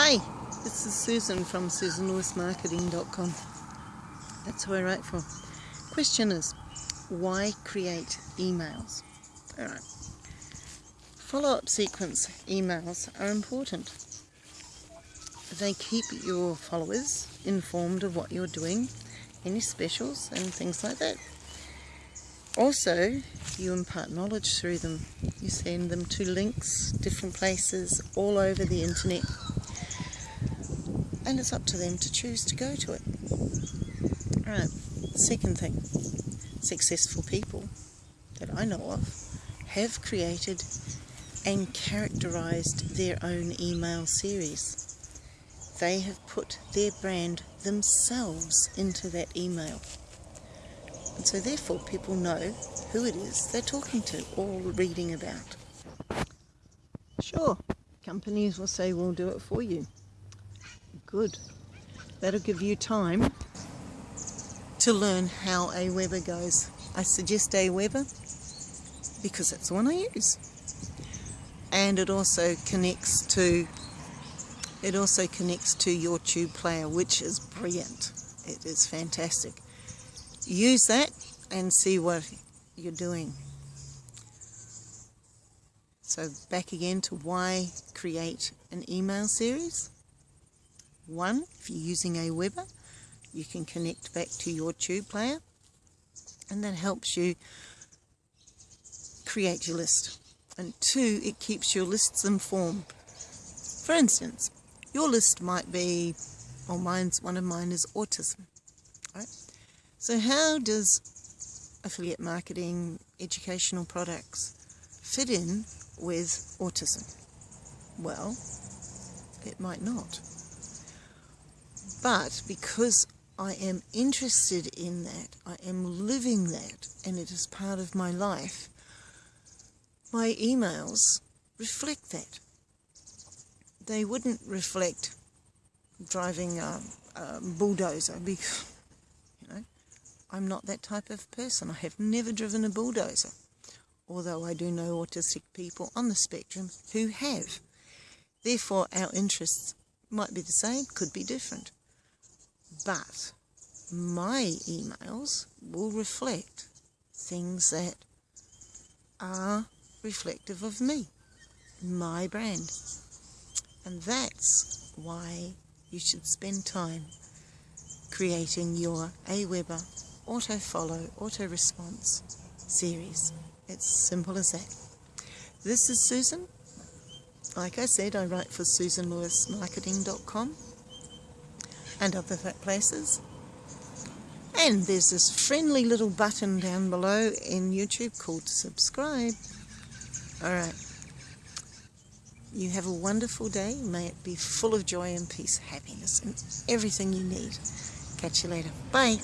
Hi, this is Susan from SusanLewisMarketing.com. That's who I write for. Question is, why create emails? Alright. Follow-up sequence emails are important. They keep your followers informed of what you're doing, any specials and things like that. Also, you impart knowledge through them. You send them to links, different places, all over the internet and it's up to them to choose to go to it. Alright, second thing, successful people that I know of have created and characterized their own email series. They have put their brand themselves into that email. And so therefore people know who it is they're talking to or reading about. Sure, companies will say we'll do it for you. Good. That'll give you time to learn how Aweber goes. I suggest Aweber because that's the one I use. And it also connects to it also connects to your tube player, which is brilliant. It is fantastic. Use that and see what you're doing. So back again to why create an email series. One, if you're using a Aweber, you can connect back to your tube player and that helps you create your list. And two, it keeps your lists informed. For instance, your list might be, or mine's, one of mine is autism. Right? So how does affiliate marketing, educational products fit in with autism? Well, it might not. But because I am interested in that, I am living that, and it is part of my life, my emails reflect that. They wouldn't reflect driving a, a bulldozer because, you know, I'm not that type of person. I have never driven a bulldozer, although I do know autistic people on the spectrum who have. Therefore, our interests might be the same, could be different but my emails will reflect things that are reflective of me, my brand. And that's why you should spend time creating your Aweber auto follow, auto response series. It's simple as that. This is Susan. Like I said, I write for SusanLewisMarketing.com and other places. And there's this friendly little button down below in YouTube called subscribe. Alright. You have a wonderful day. May it be full of joy and peace, happiness, and everything you need. Catch you later. Bye.